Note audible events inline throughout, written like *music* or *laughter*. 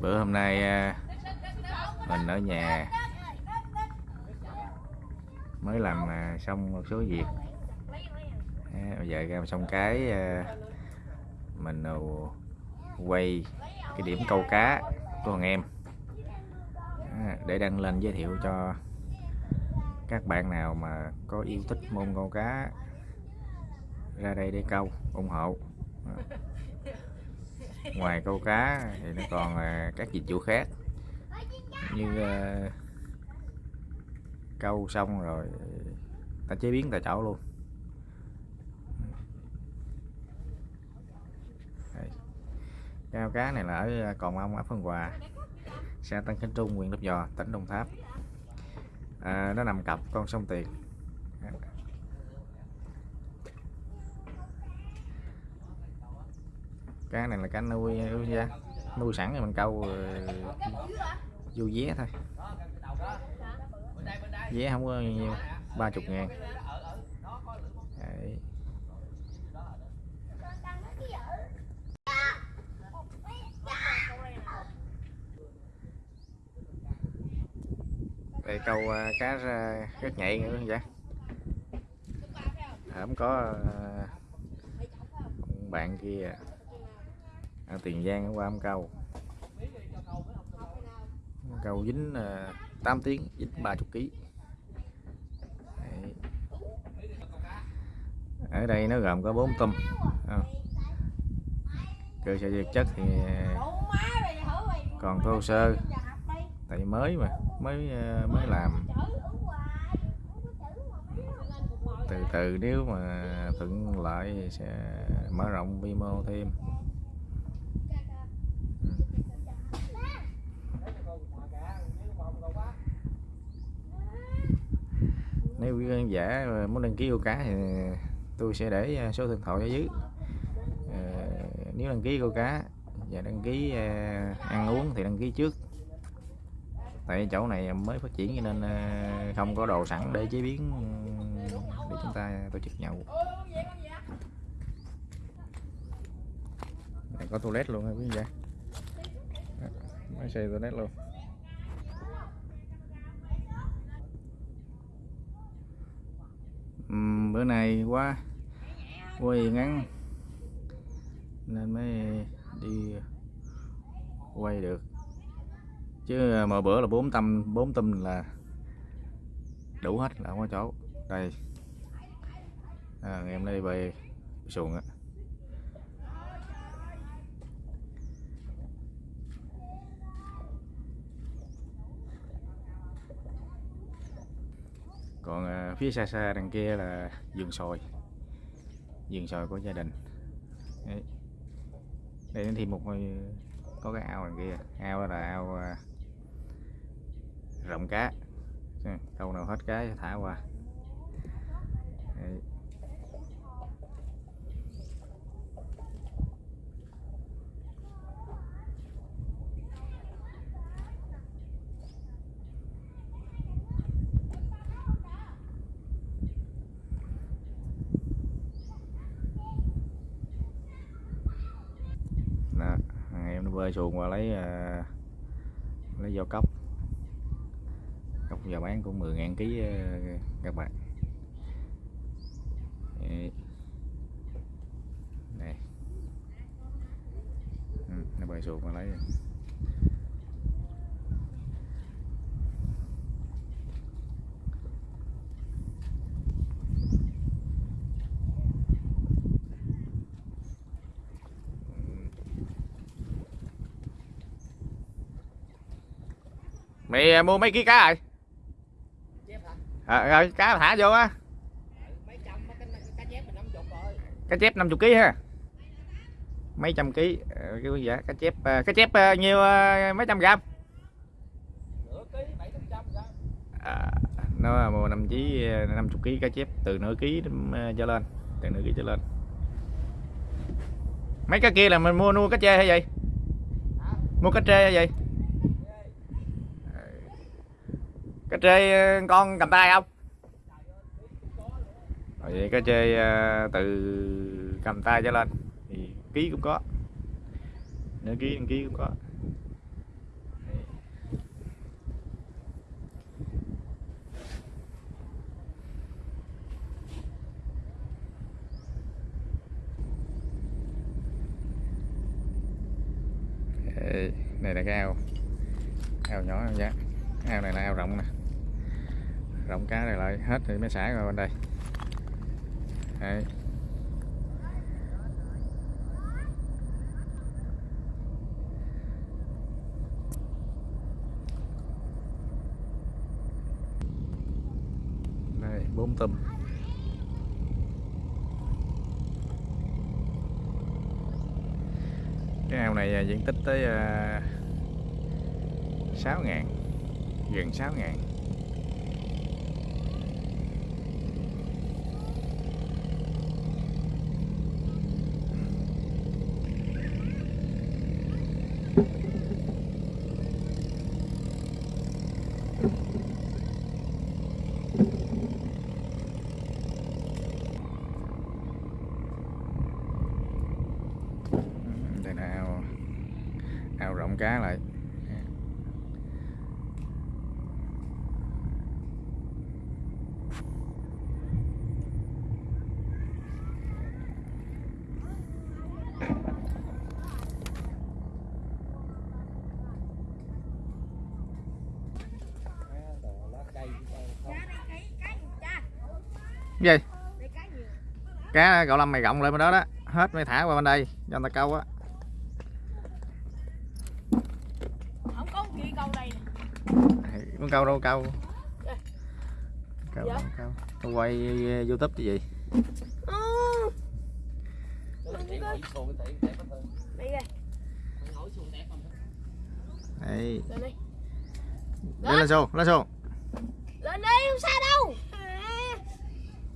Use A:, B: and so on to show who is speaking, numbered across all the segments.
A: bữa hôm nay à, mình ở nhà. Mới làm à, xong một số việc. Bây giờ ra xong cái à, mình quay cái điểm câu cá của thằng em. Để đăng lên giới thiệu cho các bạn nào mà có yêu thích môn câu cá, ra đây để câu, ủng hộ ngoài câu cá thì nó còn à, các dịch vụ khác. Như uh, câu xong rồi à, ta chế biến tại chỗ luôn. Cao cá này là ở Còn Ông ấp Phân Hòa xã Tân Khánh Trung huyện Lấp Vò tỉnh Đồng Tháp. À, nó nằm cặp con sông Tiền. Cá này là cá nuôi nuôi ra nuôi sẵn rồi mình câu ờ, vô vé thôi. Vé không có nhiều ba chục ngàn. Đấy. đây, câu ờ, cá ờ, rất nhạy nữa vậy? Không có bạn kia ở Tiền Giang qua ông câu câu dính à, uh, 8 tiếng dính 30 kg ở đây nó gồm có 4 tôm à. cơ sở vật chất thì à, còn thô sơ. Tại mới mà mới à, mới làm. Từ từ nếu mà thuận lợi thì sẽ mở rộng vi mô thêm. Nếu quý khán giả muốn đăng ký câu cá thì tôi sẽ để à, số điện thoại ở dưới. À, nếu đăng ký câu cá và đăng ký à, ăn uống thì đăng ký trước. Tại chỗ này mới phát triển cho nên không có đồ sẵn để chế biến ừ, để chúng ta tổ chức nhậu. Này, có toilet luôn ha quý vị? Máy xây toilet luôn. Bữa nay quá. Quay ngắn. Nên mới đi quay được. Chứ à, mà bữa là bốn tâm bốn tâm là đủ hết là không có chỗ. Đây. À, em đây về xuồng á. Còn à, phía xa xa đằng kia là vườn sồi, vườn sồi của gia đình. Đấy. đây thì thêm một ngôi- có cái ao đằng kia. Ao là ao à, rộng cá. Câu nào hết cá thả qua. Đấy. đó thằng em nó bơi xuồng qua lấy à, lấy dao cốc cốc giờ bán cũng 10 ngàn ký à, các bạn. Này ừ, nó bơi xuồng qua lấy. Mày à, mua mấy ký cá rồi? À, rồi cá thả vô á. Cá chép 50 kg ha. Mấy trăm ký Ờ, cái giá cá chép à, cá chép nhiêu mấy trăm gram? À, nó mua năm chí 50 kg cá chép từ nửa ký trở lên từ nửa ký trở lên. Mấy cái kia là mình mua nuôi cá chê hay gì? Mua cá trê hay gì cái chơi ờ, con cầm tay không? Rồi vậy cái chơi ờ, từ cầm tay trở lên thì ký cũng có. Nửa ký đăng ký cũng có. Này là cái ao. Ao nhỏ, ao giá. Ao này là ao rộng nè rộng cá này lại, hết thì mới xả rồi bên đây. Đấy. đây, bốn tôm cái ao này à, diện tích tới à, sáu ngàn, gần sáu ngàn. Đây là ao ao rộng cá lại. Gì cá cậu lâm mày gọng lại bên đó đó hết mày thả qua bên đây cho người ta câu á.
B: Không có kia câu đây nè.
A: muốn câu đâu câu. Câu
B: Dạ.
A: câu. Tôi quay uh, youtube chứ gì?
B: Ừ. Đây lên
A: lên xô lên xô
B: Lên đi, không sao đâu.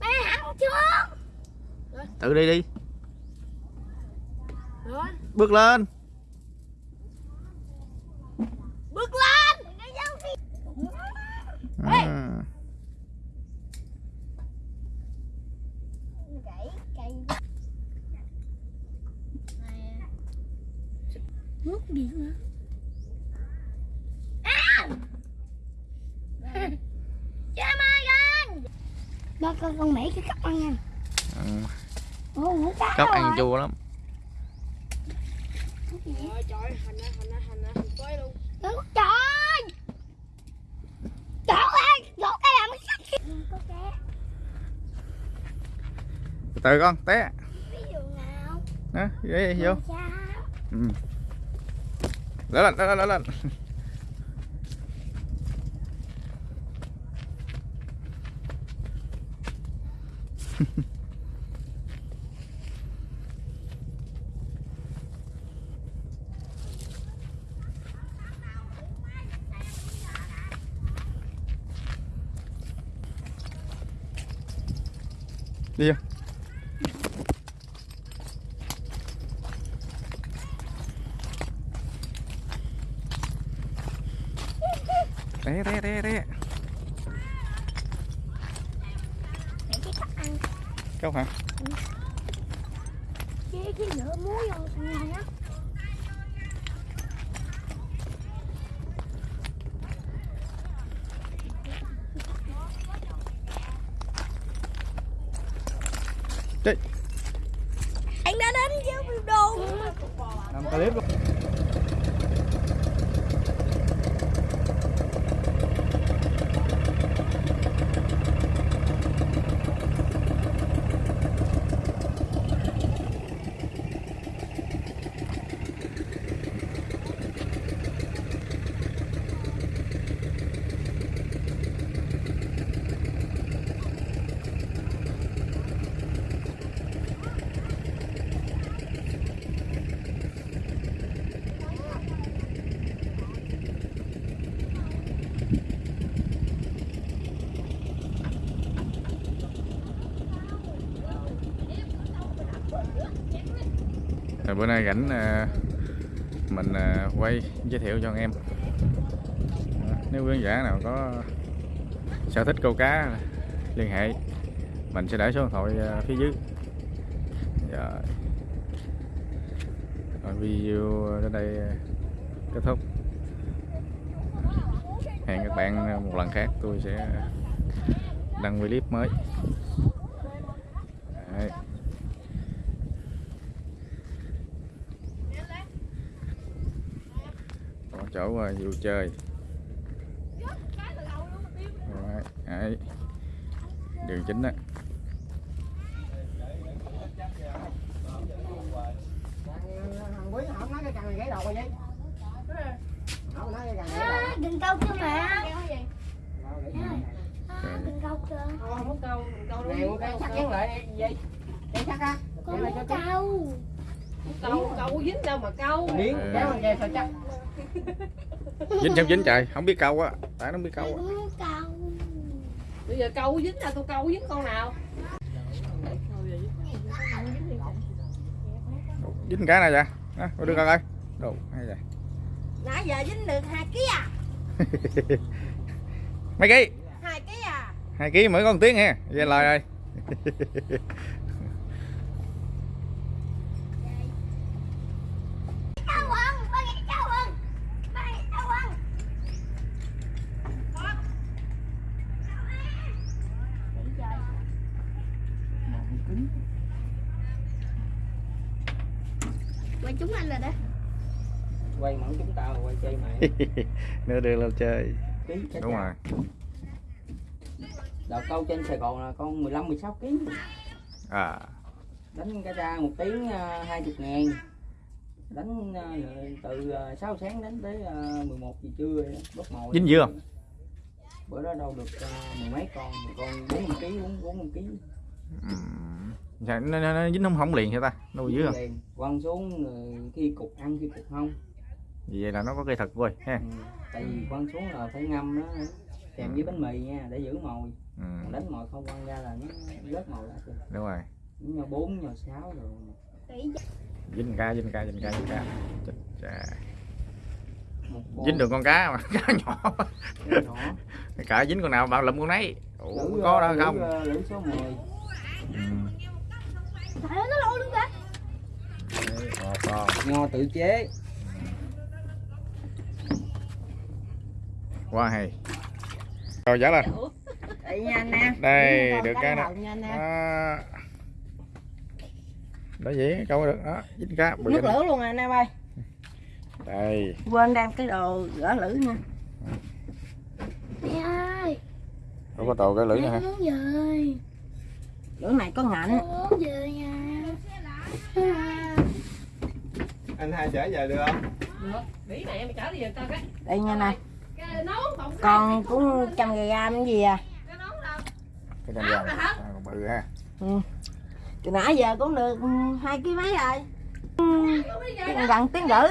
B: Bé hẳn chưa?
A: tự đi đi bước lên
B: bước lên.
A: Ừ.
B: Nước điện hả? Cha mai gan. Ba con con mẹ cái cắp ăn nha.
A: ừ. Cóc
B: rồi.
A: ăn chua lắm
B: Trời trời, hành á, hành á, hành á, hành quay luôn. Đúng Trời! Trời ơi, gỗ cây là mới sách. Có cá.
A: từ từ con té
B: Ví dụ nào?
A: đó ghế vô ừ. lên lên lên lên lên đi vô. Té té té té câu hả?
B: Cái cái lửa muối vô xong nha.
A: Đi.
B: Anh đã đến với đồ
A: làm Rồi bữa nay rảnh ờ, mình ờ, quay giới thiệu cho anh em. Nếu khán giả nào có sở thích câu cá, liên hệ, mình sẽ để số điện thoại ờ, phía dưới. Rồi. Rồi video đến đây kết thúc. Hẹn các bạn một lần khác, tôi sẽ đăng clip mới Đấy chỗ vui chơi. Rồi, đấy. đường chính á
C: thằng quý không nói cái cần này gãy đầu rồi. Vậy không nói cái cần này gãy
B: đừng câu chưa mẹ
C: đầu
B: đừng câu chưa
C: không lại á.
B: Con muốn câu.
D: Câu câu dính đâu mà câu.
C: Miếng kéo dây sao chắc *laughs*
A: dính xong dính trời? Không biết câu á. Tại nó không biết câu
B: con
A: á
B: muốn câu.
D: Bây giờ câu dính ra tôi câu dính con nào?
A: Dính cái này vậy? Đó có đưa coi coi. Đồ hay vậy?
D: Nãy giờ dính được hai ký à? *laughs*
A: Mấy ký?
D: Hai ký à?
A: Hai ký mới có một tiếng ha về lời rồi *laughs*
B: câu ăn ba nghĩ câu ăn ba nghĩ câu ăn quay chúng anh rồi đó.
C: Quay mẫu chúng tao quay chơi mày.
A: Nữa đưa lên chơi. Đúng rồi.
C: đợt câu trên Sài Gòn là con 15 16 kg
A: à.
C: Đánh cái ra một tiếng uh, 20 ngàn. Đánh ờ, từ uh, 6 sáng đến tới uh, 11 giờ trưa bốc mồi
A: dính dưa
C: bữa đó đâu được mười mấy con một con 40 kg 4 40 kg
A: Sao nó, nó, nó dính không không liền hả ta? Nuôi dưới không
C: quăng xuống rồi khi cục ăn khi cục không.
A: Vậy là nó có cây thật vui ha.
C: Ừ. tại vì quăng xuống là phải ngâm nó kèm với bánh mì nha để giữ mồi.
A: Ừ.
C: còn đánh mồi không quăng ra là nó rớt mồi ra kìa.
A: Đúng rồi.
C: Nó nhau bốn nhau sáu rồi.
A: Dính cá dính cá dính cá dính cá. Dính được con cá mà *laughs* cá nhỏ.
C: Nhỏ.
A: Cả dính con nào bảo lụm con nấy. Ủa,
C: lữ,
A: có đó
C: lữ,
A: không?
C: ờ, lữ số 10
A: ừ.
B: Trời ơi, nó lôi luôn kìa.
A: Đấy, con, con.
C: nho tự chế.
A: Quá hay. Rồi giá lên.
D: Đây
A: đây được cái nè. đó. Vậy câu được đó dính cá. Bự
D: nước lửa luôn à nam ơi.
A: Đây.
D: Quên đem cái đồ gỡ lửa nha.
B: Mẹ ơi
A: có có tàu cái lưỡi
B: mẹ
A: nữa hả?
D: lửa này có ngạnh
B: con muốn về nhà À, *laughs*
E: anh hai chở về được không?
D: Được. Bí này em chở đi về tao cái.
C: Đây nha nè.
D: Cái nón còn
C: con cũng trăm gram gì à?
D: Cái
A: vàng à, còn bự ha.
C: Từ nãy giờ cũng được ừ, hai ký mấy rồi? Gần tiếng rưỡi